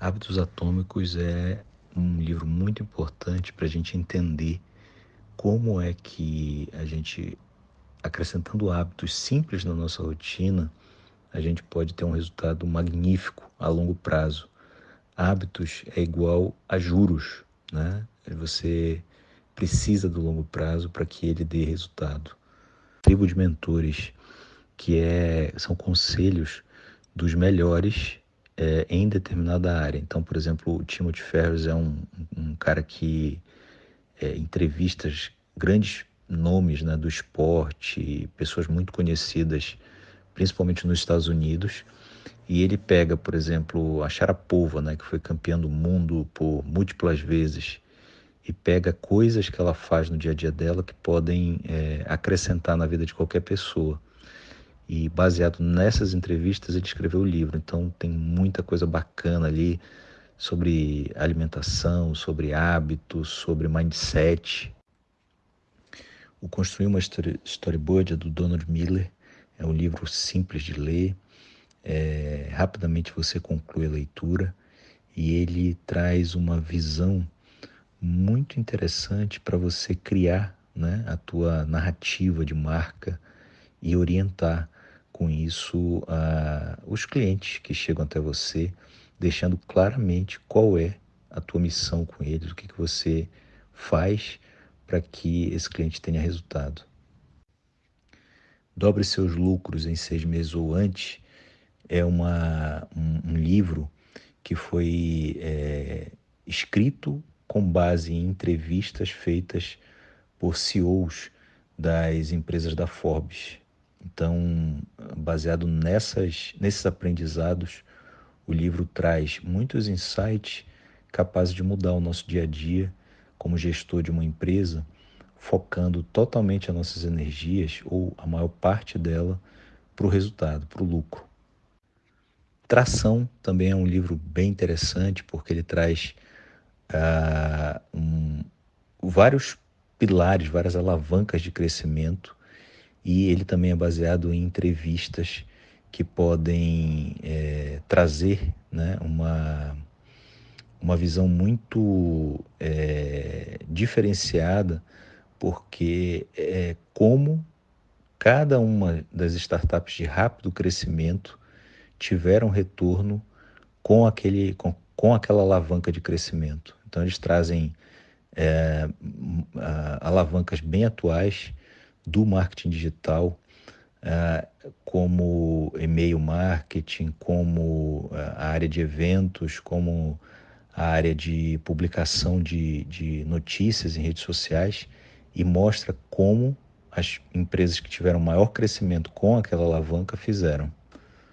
Hábitos Atômicos é um livro muito importante para a gente entender como é que a gente, acrescentando hábitos simples na nossa rotina, a gente pode ter um resultado magnífico a longo prazo. Hábitos é igual a juros, né? Você precisa do longo prazo para que ele dê resultado. Tribo de mentores, que é, são conselhos dos melhores é, em determinada área. Então, por exemplo, o Timothy Ferris é um, um cara que é, entrevista grandes nomes né, do esporte, pessoas muito conhecidas, principalmente nos Estados Unidos. E ele pega, por exemplo, a Sharapova, né, que foi campeã do mundo por múltiplas vezes, e pega coisas que ela faz no dia a dia dela que podem é, acrescentar na vida de qualquer pessoa. E baseado nessas entrevistas, ele escreveu o livro. Então tem muita coisa bacana ali sobre alimentação, sobre hábitos, sobre mindset. O Construir uma Storyboard é do Donald Miller. É um livro simples de ler. É, rapidamente você conclui a leitura e ele traz uma visão muito interessante para você criar né, a tua narrativa de marca e orientar com isso uh, os clientes que chegam até você, deixando claramente qual é a tua missão com eles, o que, que você faz para que esse cliente tenha resultado. Dobre seus lucros em seis meses ou antes é uma, um, um livro que foi é, escrito com base em entrevistas feitas por CEOs das empresas da Forbes. Então, baseado nessas, nesses aprendizados, o livro traz muitos insights capazes de mudar o nosso dia a dia como gestor de uma empresa, focando totalmente as nossas energias, ou a maior parte dela, para o resultado, para o lucro. Tração também é um livro bem interessante, porque ele traz uh, um, vários pilares, várias alavancas de crescimento e ele também é baseado em entrevistas que podem é, trazer né, uma, uma visão muito é, diferenciada, porque é como cada uma das startups de rápido crescimento tiveram retorno com, aquele, com, com aquela alavanca de crescimento. Então, eles trazem é, alavancas bem atuais do marketing digital, uh, como e-mail marketing, como uh, a área de eventos, como a área de publicação de, de notícias em redes sociais e mostra como as empresas que tiveram maior crescimento com aquela alavanca fizeram.